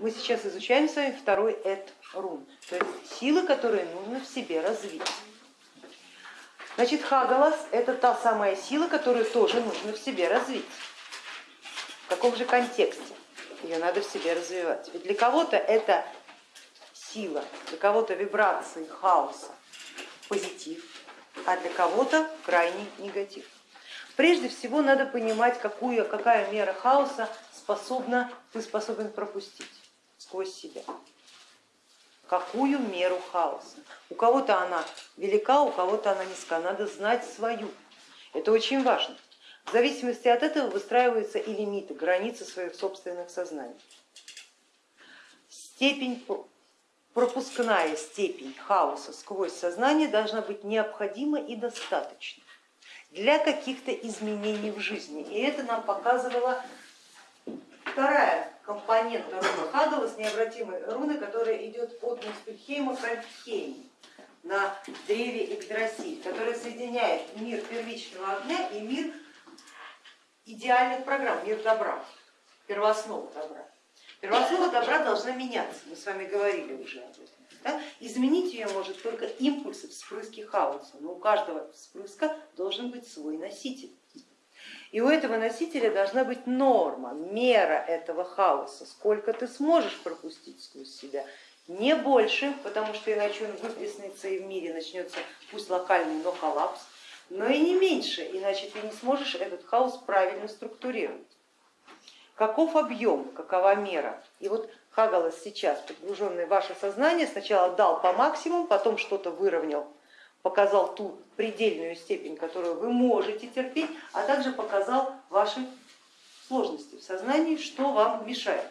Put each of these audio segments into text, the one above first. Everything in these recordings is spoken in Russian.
мы сейчас изучаем с вами второй эт рун, то есть силы, которые нужно в себе развить. Значит, Хагалас это та самая сила, которую тоже нужно в себе развить. В каком же контексте ее надо в себе развивать? Ведь для кого-то это сила, для кого-то вибрации хаоса, позитив, а для кого-то крайний негатив. Прежде всего надо понимать, какую, какая мера хаоса способна, ты способен пропустить сквозь себя. Какую меру хаоса. У кого-то она велика, у кого-то она низка. Надо знать свою. Это очень важно. В зависимости от этого выстраиваются и лимиты, границы своих собственных сознаний. Степень пропускная степень хаоса сквозь сознание должна быть необходима и достаточна для каких-то изменений в жизни. И это нам показывала вторая компонента руны Хагала необратимой руны, которая идет от Муспельхейма к Альфхейму на древе Игдрасиль, которая соединяет мир первичного огня и мир идеальных программ, мир добра, первооснова добра. Первооснова добра должна меняться, мы с вами говорили уже об этом. Да? Изменить ее может только импульсы, вспрыски хаоса, но у каждого вспрыска должен быть свой носитель. И у этого носителя должна быть норма, мера этого хаоса, сколько ты сможешь пропустить сквозь себя, не больше, потому что иначе он выплеснется и в мире начнется пусть локальный, но коллапс, но и не меньше, иначе ты не сможешь этот хаос правильно структурировать. Каков объем, какова мера. И вот Хагалас сейчас, погруженный в ваше сознание, сначала дал по максимуму, потом что-то выровнял, показал ту предельную степень, которую вы можете терпеть, а также показал ваши сложности в сознании, что вам мешает.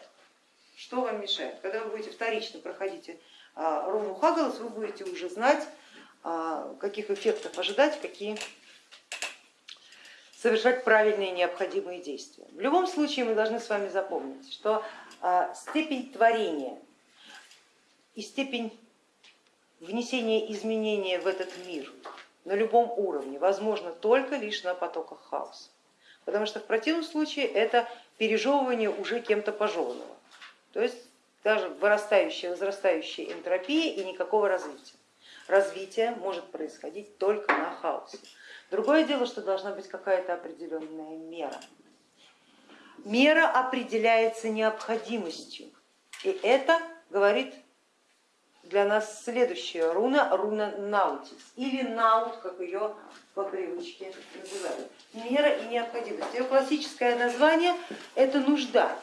Что вам мешает? Когда вы будете вторично проходить а, руну Хагалас, вы будете уже знать, а, каких эффектов ожидать, какие совершать правильные необходимые действия. В любом случае мы должны с вами запомнить, что а, степень творения и степень внесения изменения в этот мир на любом уровне возможно только лишь на потоках хаоса, потому что в противном случае это пережевывание уже кем-то пожеванного, то есть даже вырастающая, возрастающая энтропия и никакого развития. Развитие может происходить только на хаосе. Другое дело, что должна быть какая-то определенная мера. Мера определяется необходимостью. И это говорит для нас следующая руна, руна Наутис, или Наут, как ее по привычке называют. Мера и необходимость. Ее классическое название это нужда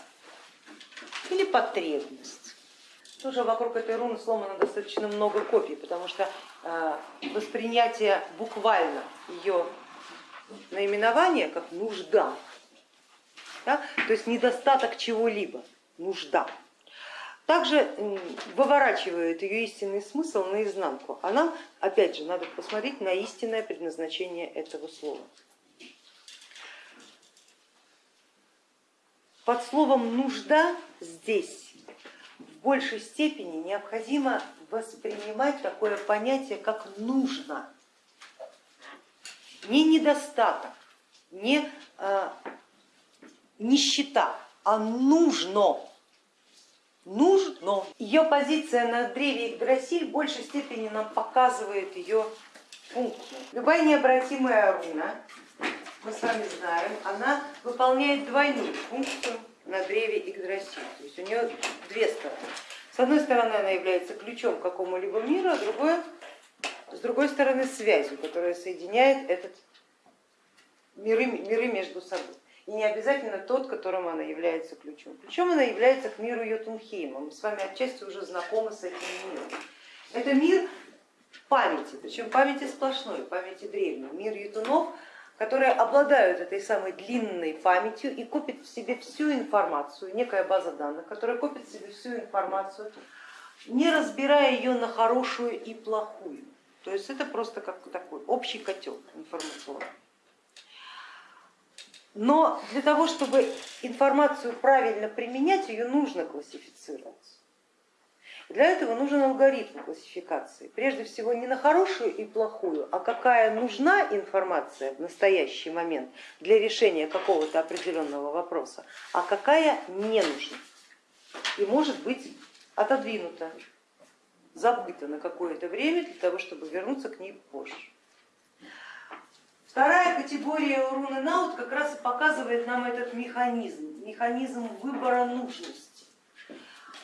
или потребность. Тоже вокруг этой руны сломано достаточно много копий, потому что э, воспринятие буквально ее наименования как нужда, да, то есть недостаток чего-либо, нужда. Также выворачивает ее истинный смысл наизнанку, а нам опять же надо посмотреть на истинное предназначение этого слова. Под словом нужда здесь большей степени необходимо воспринимать такое понятие, как нужно. Не недостаток, не э, нищета, а нужно. Нужно. Ее позиция на древе Игдрасиль в большей степени нам показывает ее функцию. Любая необратимая руна, мы с вами знаем, она выполняет двойную функцию на древе Игдрасиль. То есть у нее две стороны. С одной стороны она является ключом к какому-либо миру, а другое, с другой стороны связью, которая соединяет этот миры, миры между собой. И не обязательно тот, которым она является ключом. Ключом она является к миру Йотунхейма. Мы с вами отчасти уже знакомы с этим миром. Это мир памяти, причем памяти сплошной, памяти древней. Мир Ютунов которые обладают этой самой длинной памятью и копят в себе всю информацию, некая база данных, которая копит в себе всю информацию, не разбирая ее на хорошую и плохую. То есть это просто как такой общий котел информационный. Но для того, чтобы информацию правильно применять, ее нужно классифицировать. Для этого нужен алгоритм классификации. Прежде всего не на хорошую и плохую, а какая нужна информация в настоящий момент для решения какого-то определенного вопроса, а какая не нужна. и может быть отодвинута, забыта на какое-то время для того, чтобы вернуться к ней позже. Вторая категория руны Наут как раз и показывает нам этот механизм, механизм выбора нужности.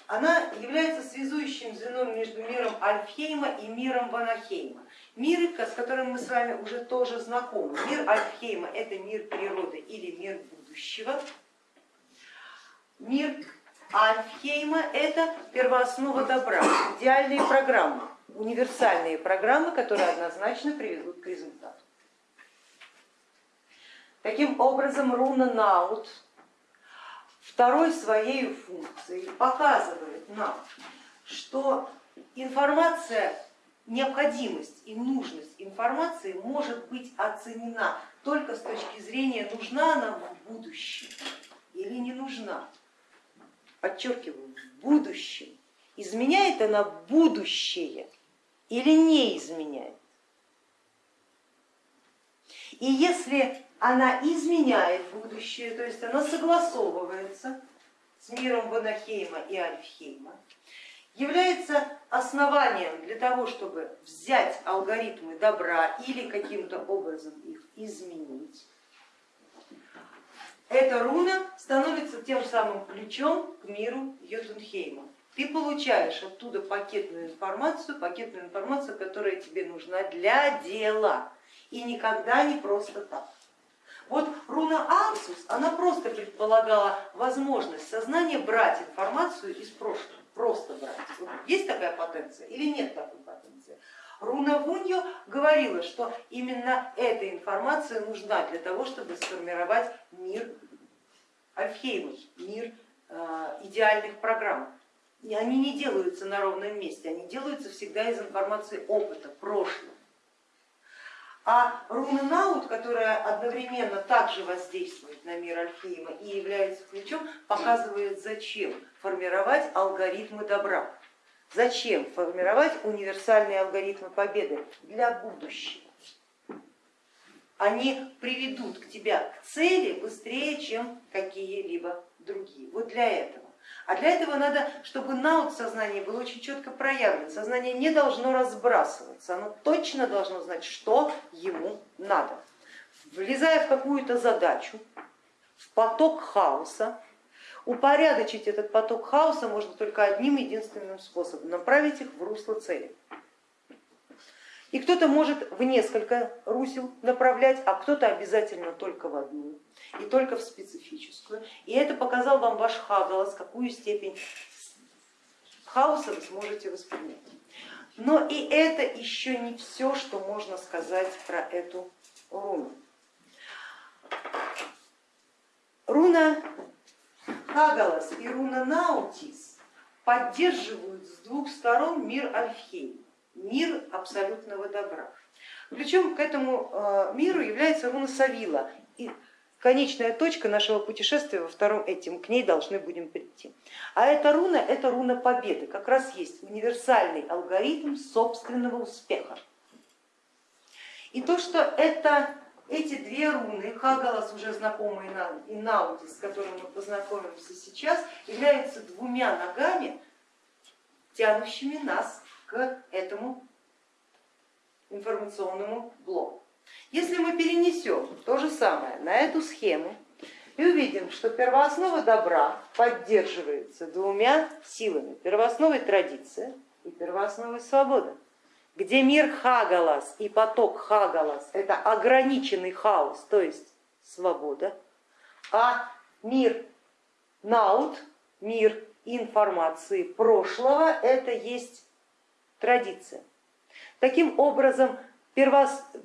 Она является связующим звеном между миром Альфхейма и миром Ванахейма. Мир, с которым мы с вами уже тоже знакомы. Мир Альфхейма это мир природы или мир будущего. Мир Альфхейма это первооснова добра, идеальные программы, универсальные программы, которые однозначно приведут к результату. Таким образом, руна Наут второй своей функцией показывает нам, что информация, необходимость и нужность информации может быть оценена только с точки зрения, нужна она в будущем или не нужна. Подчеркиваю, в будущем. Изменяет она будущее или не изменяет. И если она изменяет будущее, то есть она согласовывается с миром Ванахейма и Альфхейма, является основанием для того, чтобы взять алгоритмы добра или каким-то образом их изменить. Эта руна становится тем самым ключом к миру Йотунхейма. Ты получаешь оттуда пакетную информацию, пакетную информацию, которая тебе нужна для дела и никогда не просто так. Руна Арсус, она просто предполагала возможность сознания брать информацию из прошлого, просто брать. Есть такая потенция или нет такой потенции? Руна Вуньо говорила, что именно эта информация нужна для того, чтобы сформировать мир Альфхейма, мир э, идеальных программ. И они не делаются на ровном месте, они делаются всегда из информации опыта, прошлого. А руна Наут, которая одновременно также воздействует на мир Альфейма и является ключом, показывает, зачем формировать алгоритмы добра, зачем формировать универсальные алгоритмы победы для будущего. Они приведут к тебя к цели быстрее, чем какие-либо другие. Вот для этого. А для этого надо, чтобы наут сознания было очень четко проявлено. Сознание не должно разбрасываться, оно точно должно знать, что ему надо. Влезая в какую-то задачу, в поток хаоса, упорядочить этот поток хаоса можно только одним единственным способом, направить их в русло цели. И кто-то может в несколько русел направлять, а кто-то обязательно только в одну и только в специфическую. И это показал вам ваш Хагалас, какую степень хаоса вы сможете воспринять. Но и это еще не все, что можно сказать про эту руну. Руна Хагалас и руна Наутис поддерживают с двух сторон мир Альфхейм мир абсолютного добра. Причем к этому э, миру является руна Савила. И конечная точка нашего путешествия во втором этим, к ней должны будем прийти. А эта руна, это руна победы, как раз есть универсальный алгоритм собственного успеха. И то, что это эти две руны, Хагалас уже знакомый нам и Наутис, с которым мы познакомимся сейчас, являются двумя ногами, тянущими нас этому информационному блоку. Если мы перенесем то же самое на эту схему и увидим, что первооснова добра поддерживается двумя силами, первоосновой традиция и первоосновой свобода, где мир Хагалас и поток Хагалас это ограниченный хаос, то есть свобода, а мир Наут, мир информации прошлого, это есть традиция. Таким образом,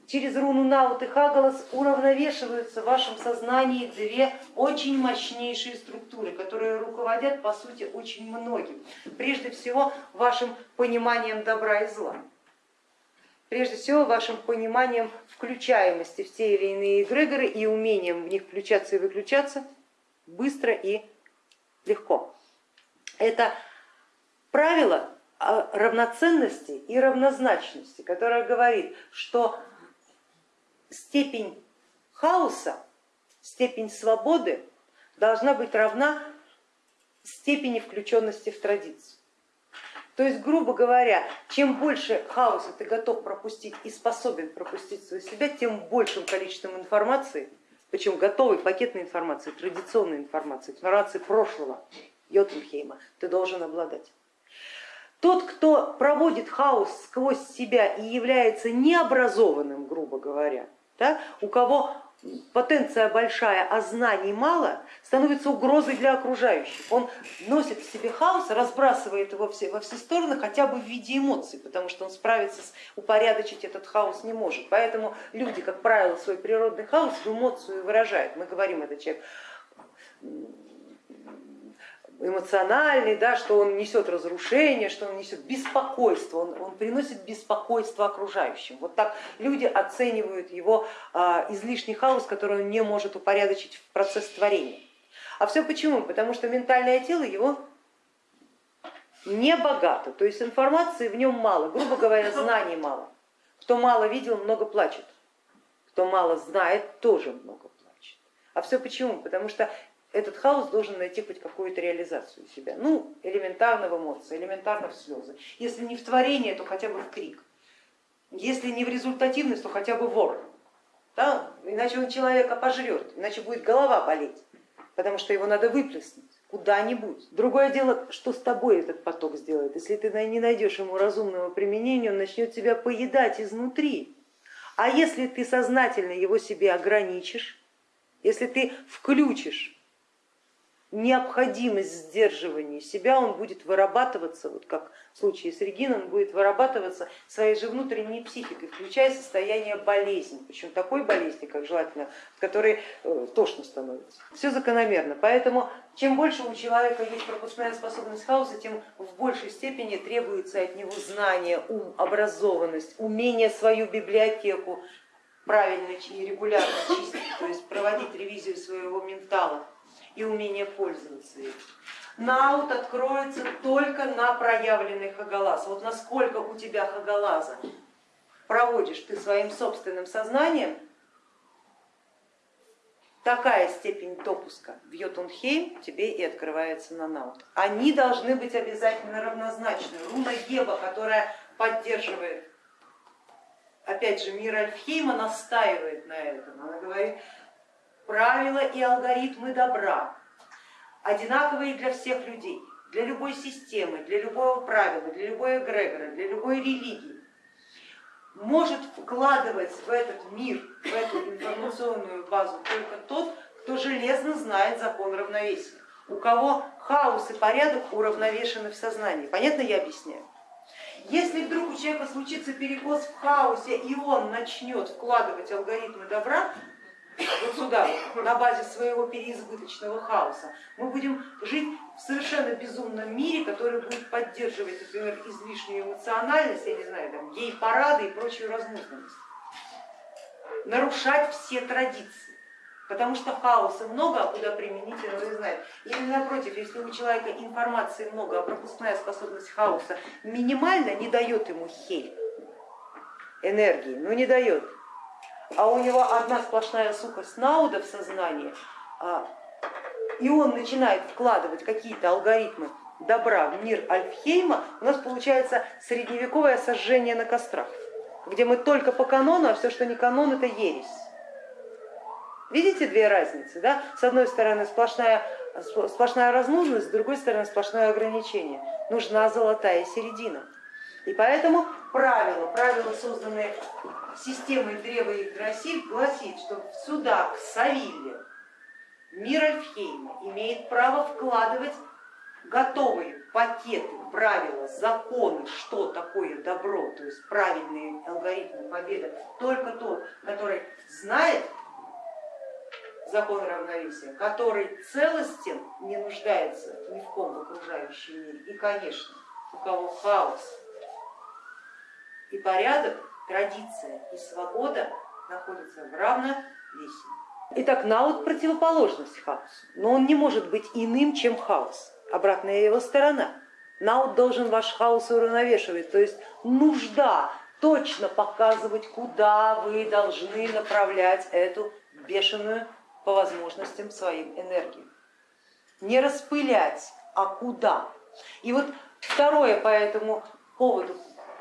через руну Наут и Хагалас уравновешиваются в вашем сознании две очень мощнейшие структуры, которые руководят по сути очень многим. Прежде всего вашим пониманием добра и зла. Прежде всего вашим пониманием включаемости в те или иные эгрегоры и умением в них включаться и выключаться быстро и легко. Это правило равноценности и равнозначности, которая говорит, что степень хаоса, степень свободы должна быть равна степени включенности в традицию. То есть, грубо говоря, чем больше хаоса ты готов пропустить и способен пропустить свою себя, тем большим количеством информации, причем готовой пакетной информации, традиционной информации, информации прошлого Йотунхейма, ты должен обладать. Тот, кто проводит хаос сквозь себя и является необразованным, грубо говоря, да, у кого потенция большая, а знаний мало, становится угрозой для окружающих. Он носит в себе хаос, разбрасывает его во все стороны хотя бы в виде эмоций, потому что он справиться, с, упорядочить этот хаос не может. Поэтому люди, как правило, свой природный хаос в эмоцию выражают. Мы говорим, это человек эмоциональный, да, что он несет разрушение, что он несет беспокойство, он, он приносит беспокойство окружающим. Вот так люди оценивают его а, излишний хаос, который он не может упорядочить в процесс творения. А все почему? Потому что ментальное тело его не богато, то есть информации в нем мало, грубо говоря, знаний мало. Кто мало видел, много плачет, кто мало знает, тоже много плачет. А все почему? Потому что этот хаос должен найти хоть какую-то реализацию себя. Ну, элементарно в эмоции, элементарно в слезы. Если не в творение, то хотя бы в крик. Если не в результативность, то хотя бы вор. Да? Иначе он человека пожрет, иначе будет голова болеть, потому что его надо выплеснуть куда-нибудь. Другое дело, что с тобой этот поток сделает. Если ты не найдешь ему разумного применения, он начнет тебя поедать изнутри. А если ты сознательно его себе ограничишь, если ты включишь необходимость сдерживания себя, он будет вырабатываться, вот как в случае с Региной, он будет вырабатываться своей же внутренней психикой, включая состояние болезни, причем такой болезни, как желательно, в которой э, тошно становится. Все закономерно, поэтому чем больше у человека есть пропускная способность хаоса, тем в большей степени требуется от него знание, ум, образованность, умение свою библиотеку правильно и регулярно чистить, то есть проводить ревизию своего ментала и умение пользоваться им. Наут откроется только на проявленный хагалаз. Вот насколько у тебя хагалаза проводишь ты своим собственным сознанием, такая степень допуска в Йотунхейм тебе и открывается на наут. Они должны быть обязательно равнозначны. Руна Геба, которая поддерживает, опять же, мир Альфхейма, настаивает на этом. Она говорит, правила и алгоритмы добра одинаковые для всех людей, для любой системы, для любого правила, для любой эгрегора, для любой религии, может вкладывать в этот мир, в эту информационную базу только тот, кто железно знает закон равновесия, у кого хаос и порядок уравновешены в сознании. Понятно я объясняю? Если вдруг у человека случится перекос в хаосе и он начнет вкладывать алгоритмы добра, вот сюда, на базе своего переизбыточного хаоса, мы будем жить в совершенно безумном мире, который будет поддерживать, например, излишнюю эмоциональность, я не знаю, там, гей-парады и прочую разнузданность, нарушать все традиции. Потому что хаоса много, а куда применить он не знает. Или напротив, если у человека информации много, а пропускная способность хаоса минимальна, не дает ему хель энергии, ну не дает, а у него одна сплошная сухость науда в сознании, а, и он начинает вкладывать какие-то алгоритмы добра в мир Альфхейма, у нас получается средневековое сожжение на кострах, где мы только по канону, а все, что не канон, это ересь. Видите две разницы? Да? С одной стороны сплошная, сплошная разнузность, с другой стороны сплошное ограничение. Нужна золотая середина. И поэтому правило, правило, созданное системой древа Игдрасиль, гласит, что сюда, к Савилле, мир Альфхейма имеет право вкладывать готовые пакеты, правила, законы, что такое добро, то есть правильные алгоритмы победы, только тот, который знает закон равновесия, который целостен, не нуждается ни в ком в окружающем мире. И, конечно, у кого хаос, и порядок, традиция и свобода находятся в равновесии. Итак, наут противоположность хаосу, но он не может быть иным, чем хаос, обратная его сторона. Наут должен ваш хаос уравновешивать, то есть нужда точно показывать, куда вы должны направлять эту бешеную по возможностям своим энергию. Не распылять, а куда. И вот второе по этому поводу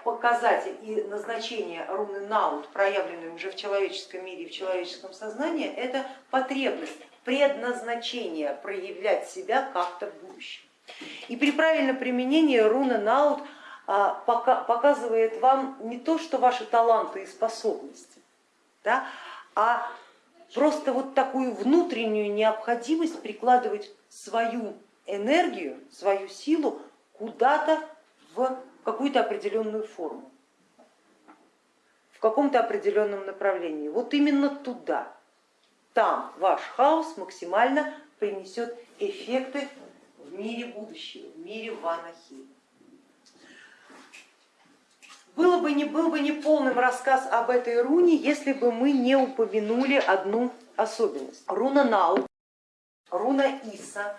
показатель и назначение руны Наут, проявленной уже в человеческом мире и в человеческом сознании, это потребность, предназначение проявлять себя как-то в будущем. И при правильном применении руна Наут а, показывает вам не то, что ваши таланты и способности, да, а просто вот такую внутреннюю необходимость прикладывать свою энергию, свою силу куда-то в какую-то определенную форму, в каком-то определенном направлении. Вот именно туда, там ваш хаос максимально принесет эффекты в мире будущего, в мире Ванахи. Было бы не, был бы не полным рассказ об этой руне, если бы мы не упомянули одну особенность. Руна Нау, руна Иса,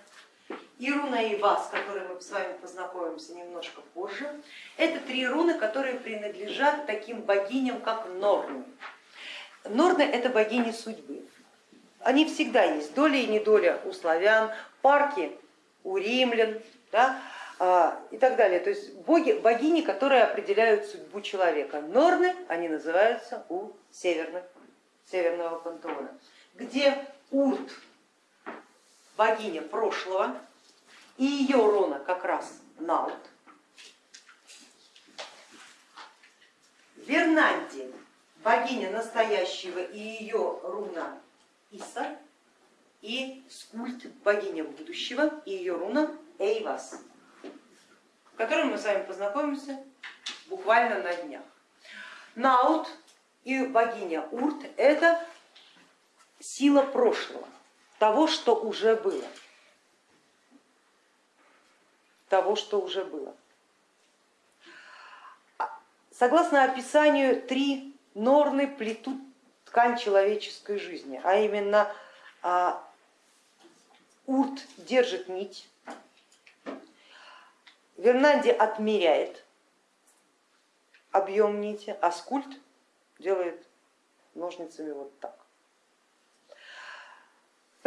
и руна Ива, с которой мы с вами познакомимся немножко позже, это три руны, которые принадлежат таким богиням, как Норны. Норны это богини судьбы. Они всегда есть, доля и недоля у славян, парки у римлян да, а, и так далее. То есть боги, богини, которые определяют судьбу человека. Норны, они называются у северных, северного пантеона, где Урт, богиня прошлого, и ее рона как раз Наут. Вернанди, богиня настоящего и ее руна Иса, и Скульт, богиня будущего, и ее руна Эйвас, с которым мы с вами познакомимся буквально на днях. Наут и богиня Урт это сила прошлого, того, что уже было того, что уже было. Согласно описанию, три норны плетут ткань человеческой жизни, а именно а, урт держит нить, Вернанди отмеряет объем нити, а скульт делает ножницами вот так.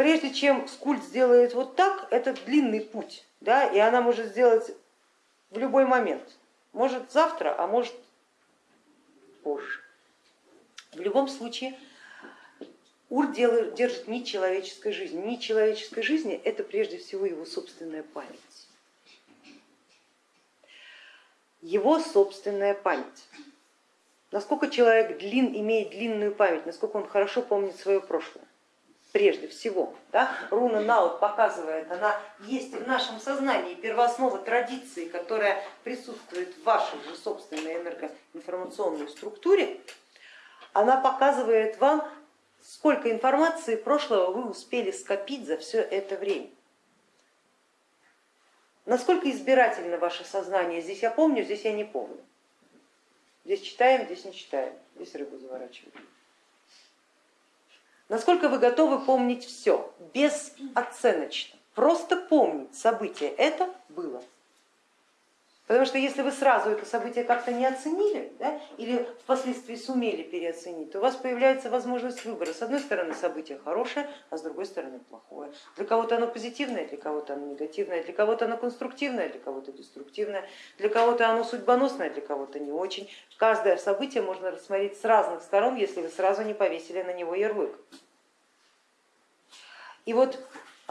Прежде чем скульт сделает вот так, это длинный путь да, и она может сделать в любой момент, может завтра, а может позже. В любом случае Ур держит нить человеческой жизни. Нить человеческой жизни это прежде всего его собственная память. Его собственная память. Насколько человек длин, имеет длинную память, насколько он хорошо помнит свое прошлое прежде всего. Да? Руна Наут показывает, она есть в нашем сознании, первооснова традиции, которая присутствует в вашей же собственной энергоинформационной структуре, она показывает вам, сколько информации прошлого вы успели скопить за все это время. Насколько избирательно ваше сознание, здесь я помню, здесь я не помню. Здесь читаем, здесь не читаем, здесь рыбу заворачиваем. Насколько вы готовы помнить все, безоценочно, просто помнить событие, это было. Потому что если вы сразу это событие как-то не оценили да, или впоследствии сумели переоценить, то у вас появляется возможность выбора. С одной стороны событие хорошее, а с другой стороны плохое. Для кого-то оно позитивное, для кого-то оно негативное, для кого-то оно конструктивное, для кого-то деструктивное, для кого-то оно судьбоносное, для кого-то не очень. Каждое событие можно рассмотреть с разных сторон, если вы сразу не повесили на него ярлык. И вот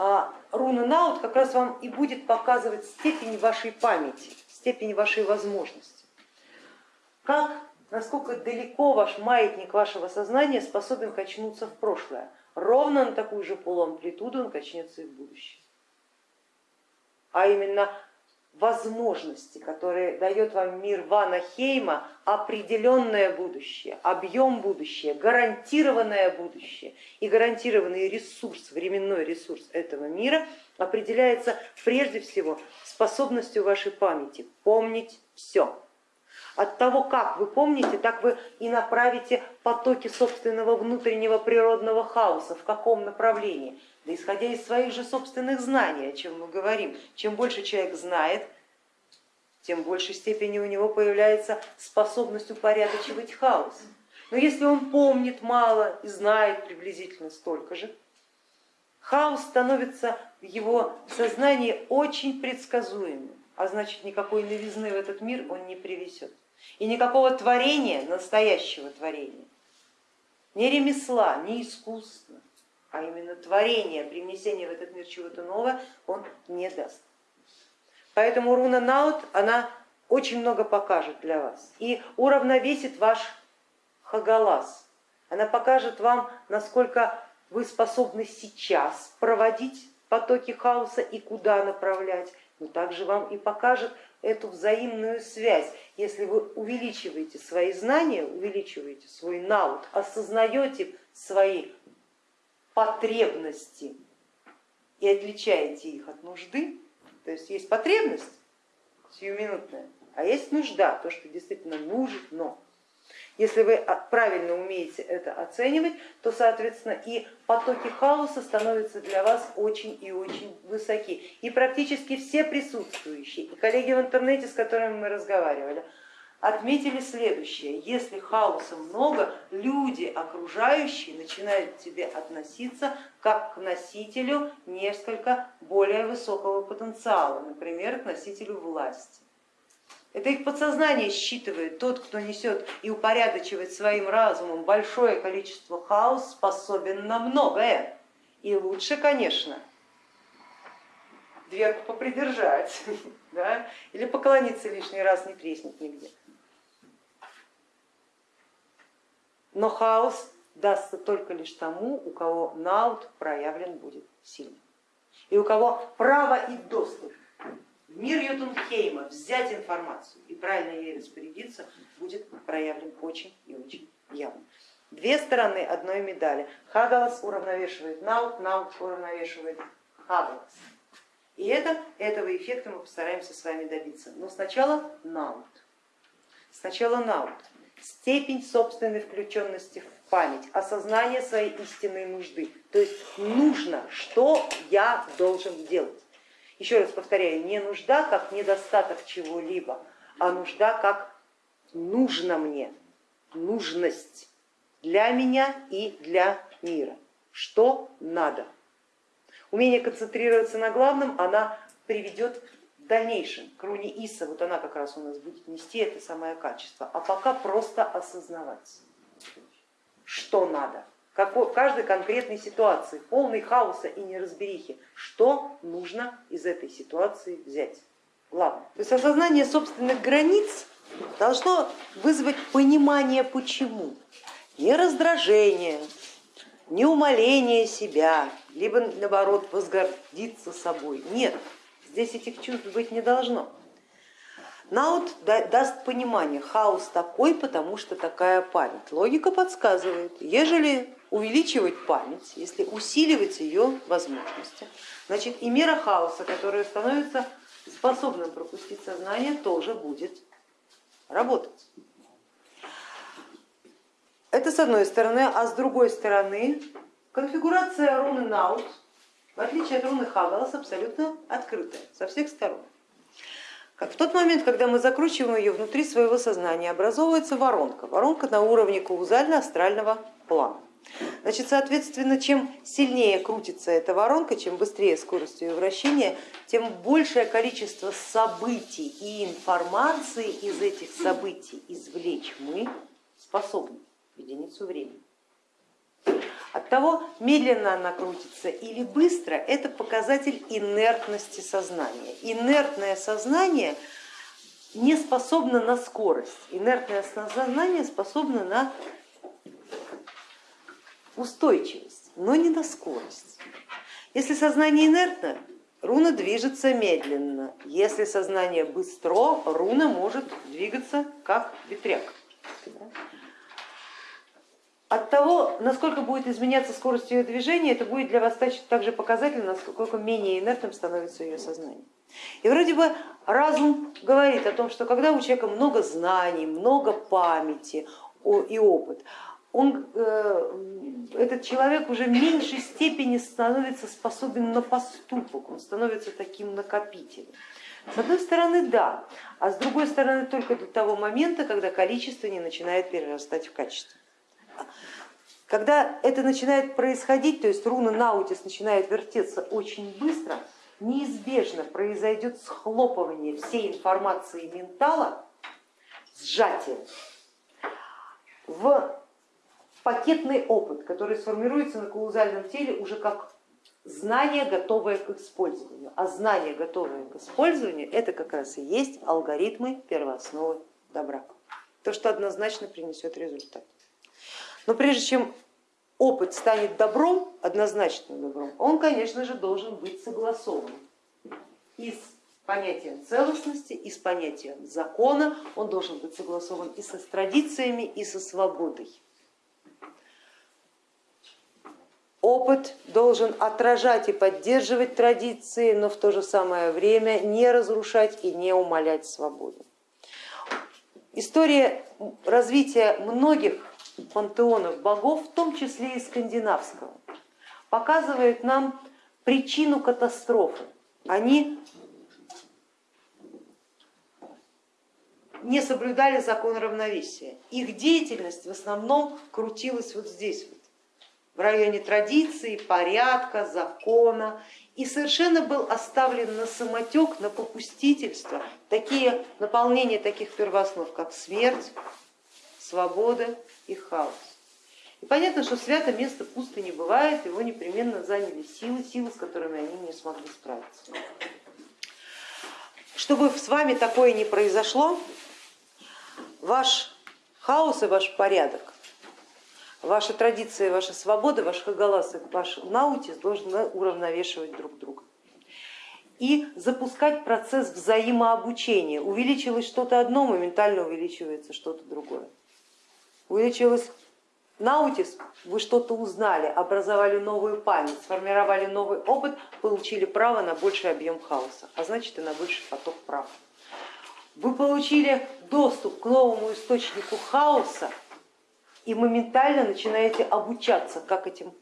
а, руна Наут как раз вам и будет показывать степень вашей памяти, степень вашей возможности. Как, насколько далеко ваш маятник вашего сознания способен качнуться в прошлое. Ровно на такую же полуамплитуду он качнется и в будущее. А именно возможности, которые дает вам мир Вана Хейма, определенное будущее, объем будущее, гарантированное будущее и гарантированный ресурс, временной ресурс этого мира определяется прежде всего способностью вашей памяти помнить все. От того, как вы помните, так вы и направите потоки собственного внутреннего природного хаоса, в каком направлении. Да исходя из своих же собственных знаний, о чем мы говорим, чем больше человек знает, тем в большей степени у него появляется способность упорядочивать хаос. Но если он помнит мало и знает приблизительно столько же, хаос становится в его сознании очень предсказуемым, а значит никакой новизны в этот мир он не привезет. И никакого творения, настоящего творения, ни ремесла, ни искусства, а именно творение, привнесение в этот мир чего-то нового он не даст. Поэтому руна Наут, она очень много покажет для вас и уравновесит ваш хагалас. Она покажет вам, насколько вы способны сейчас проводить потоки хаоса и куда направлять, но также вам и покажет эту взаимную связь. Если вы увеличиваете свои знания, увеличиваете свой наут, осознаете свои потребности и отличаете их от нужды, то есть есть потребность сиюминутная, а есть нужда, то, что действительно нужно. Если вы правильно умеете это оценивать, то, соответственно, и потоки хаоса становятся для вас очень и очень высоки. И практически все присутствующие, и коллеги в интернете, с которыми мы разговаривали, отметили следующее. Если хаоса много, люди окружающие начинают к тебе относиться как к носителю несколько более высокого потенциала, например, к носителю власти. Это их подсознание считывает, тот, кто несет и упорядочивает своим разумом большое количество хаос, способен на многое. И лучше, конечно, дверку попридержать да? или поклониться лишний раз, не треснет нигде. Но хаос дастся только лишь тому, у кого наут проявлен будет сильно. И у кого право и доступ в мир Ютунхейма взять информацию и правильно ей распорядиться будет проявлен очень и очень явно. Две стороны одной медали. Хагалас уравновешивает наут, наут уравновешивает Хагалас. И это, этого эффекта мы постараемся с вами добиться. Но сначала наут. Сначала наут. Степень собственной включенности в память, осознание своей истинной нужды. То есть нужно, что я должен делать. Еще раз повторяю, не нужда как недостаток чего-либо, а нужда как нужно мне, нужность для меня и для мира. Что надо? Умение концентрироваться на главном, она приведет в дальнейшем к руне Иса, вот она как раз у нас будет нести это самое качество, а пока просто осознавать, что надо в каждой конкретной ситуации, полной хаоса и неразберихи, что нужно из этой ситуации взять. Главное. То есть осознание собственных границ должно вызвать понимание почему. Не раздражение, не умоление себя, либо наоборот возгордиться собой. Нет, здесь этих чувств быть не должно. Наут даст понимание, хаос такой, потому что такая память. Логика подсказывает, ежели увеличивать память, если усиливать ее возможности, значит и мера хаоса, которая становится способным пропустить сознание, тоже будет работать. Это с одной стороны, а с другой стороны конфигурация руны Наут, в отличие от руны Хагалас, абсолютно открытая со всех сторон. В тот момент, когда мы закручиваем ее внутри своего сознания, образовывается воронка, воронка на уровне каузально-астрального плана. Значит, соответственно, чем сильнее крутится эта воронка, чем быстрее скорость ее вращения, тем большее количество событий и информации из этих событий извлечь мы способны в единицу времени. От того, медленно она крутится или быстро, это показатель инертности сознания. Инертное сознание не способно на скорость, инертное сознание способно на устойчивость, но не на скорость. Если сознание инертно, руна движется медленно. Если сознание быстро, руна может двигаться как ветряк. От того, насколько будет изменяться скорость ее движения, это будет для вас также показатель, насколько менее инертным становится ее сознание. И вроде бы разум говорит о том, что когда у человека много знаний, много памяти и опыт, он, э, этот человек уже в меньшей степени становится способен на поступок, он становится таким накопителем. С одной стороны, да, а с другой стороны, только до того момента, когда количество не начинает перерастать в качество. Когда это начинает происходить, то есть руна Наутис начинает вертеться очень быстро, неизбежно произойдет схлопывание всей информации ментала, сжатие в пакетный опыт, который сформируется на каузальном теле уже как знание, готовое к использованию. А знание, готовое к использованию, это как раз и есть алгоритмы первоосновы добра. То, что однозначно принесет результат. Но прежде чем опыт станет добром, однозначно добром, он, конечно же, должен быть согласован и с понятием целостности, и с понятием закона, он должен быть согласован и со традициями, и со свободой. Опыт должен отражать и поддерживать традиции, но в то же самое время не разрушать и не умалять свободу. История развития многих пантеонов богов, в том числе и скандинавского, показывает нам причину катастрофы. Они не соблюдали закон равновесия. Их деятельность в основном крутилась вот здесь, вот, в районе традиции, порядка, закона, и совершенно был оставлен на самотек, на попустительство такие наполнения таких первооснов, как смерть, свобода и хаос. И понятно, что свято место пусто не бывает, его непременно заняли силы, силы, с которыми они не смогли справиться. Чтобы с вами такое не произошло, ваш хаос и ваш порядок Ваши традиции, ваша свобода, ваш хагалас и ваш наутис должны уравновешивать друг друга. И запускать процесс взаимообучения. Увеличилось что-то одно, моментально увеличивается что-то другое. Увеличилось наутис, вы что-то узнали, образовали новую память, сформировали новый опыт, получили право на больший объем хаоса, а значит и на больший поток прав. Вы получили доступ к новому источнику хаоса, и моментально начинаете обучаться, как этим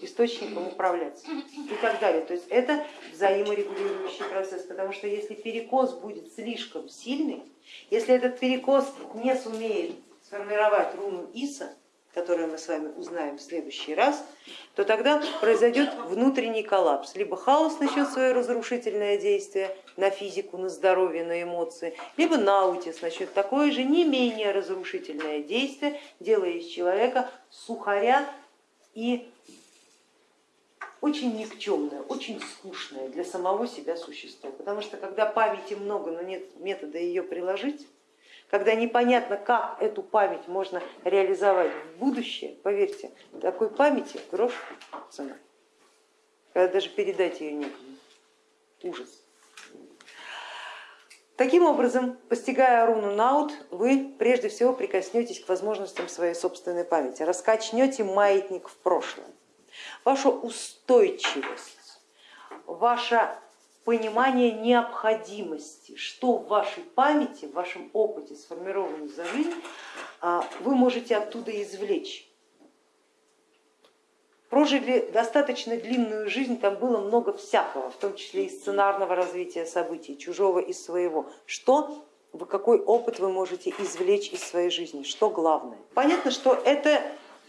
источником управлять и так далее. То есть это взаиморегулирующий процесс, потому что если перекос будет слишком сильный, если этот перекос не сумеет сформировать руну Иса, которое мы с вами узнаем в следующий раз, то тогда произойдет внутренний коллапс. Либо хаос начнет свое разрушительное действие на физику, на здоровье, на эмоции, либо наутис начнет такое же не менее разрушительное действие, делая из человека сухаря и очень никчемное, очень скучное для самого себя существо. Потому что когда памяти много, но нет метода ее приложить, когда непонятно, как эту память можно реализовать в будущее, поверьте, такой памяти грош цена, когда даже передать ее некому. Ужас. Таким образом, постигая руну Наут, вы прежде всего прикоснетесь к возможностям своей собственной памяти, раскачнете маятник в прошлое. Ваша устойчивость, ваша понимание необходимости, что в вашей памяти, в вашем опыте, сформированном за жизнь, а, вы можете оттуда извлечь. Прожили достаточно длинную жизнь, там было много всякого, в том числе и сценарного развития событий, чужого и своего. Что, какой опыт вы можете извлечь из своей жизни, что главное. Понятно, что это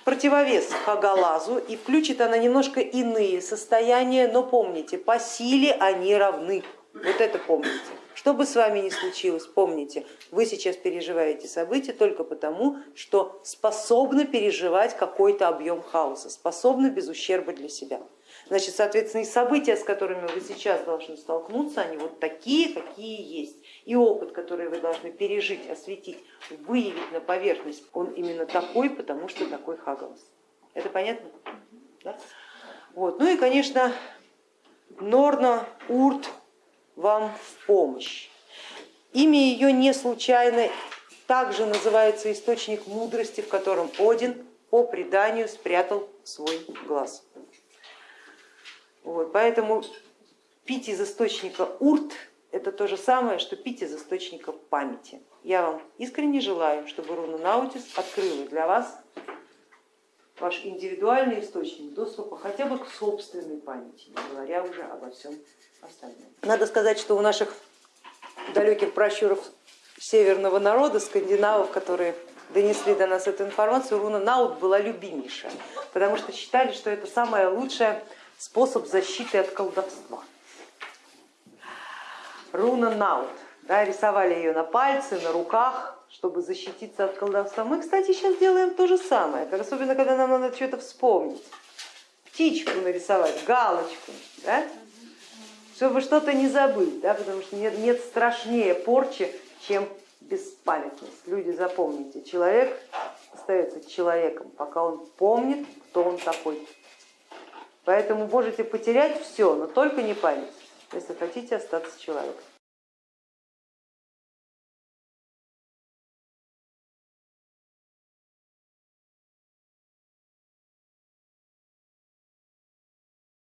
противовес Хагалазу и включит она немножко иные состояния, но помните, по силе они равны. Вот это помните. Что бы с вами ни случилось, помните, вы сейчас переживаете события только потому, что способны переживать какой-то объем хаоса, способны без ущерба для себя. Значит, соответственно, и события, с которыми вы сейчас должны столкнуться, они вот такие, какие есть. И опыт, который вы должны пережить, осветить, выявить на поверхность, он именно такой, потому что такой Хагалас. Это понятно? Да? Вот. Ну и, конечно, Норна Урт вам в помощь. Имя ее не случайно, также называется источник мудрости, в котором Один по преданию спрятал свой глаз. Вот, поэтому пить из источника урт это то же самое, что пить из источника памяти. Я вам искренне желаю, чтобы руна Наутис открыла для вас ваш индивидуальный источник доступа хотя бы к собственной памяти, не говоря уже обо всем остальном. Надо сказать, что у наших далеких пращуров северного народа, скандинавов, которые донесли до нас эту информацию, руна Наут была любимейшая, потому что считали, что это самый лучший способ защиты от колдовства. Руна Наут, да, рисовали ее на пальце, на руках, чтобы защититься от колдовства. Мы, кстати, сейчас делаем то же самое, особенно когда нам надо что-то вспомнить. Птичку нарисовать, галочку, да? чтобы что-то не забыть, да? потому что нет, нет страшнее порчи, чем беспамятность. Люди, запомните, человек остается человеком, пока он помнит, кто он такой. Поэтому можете потерять все, но только не память, если хотите остаться человеком.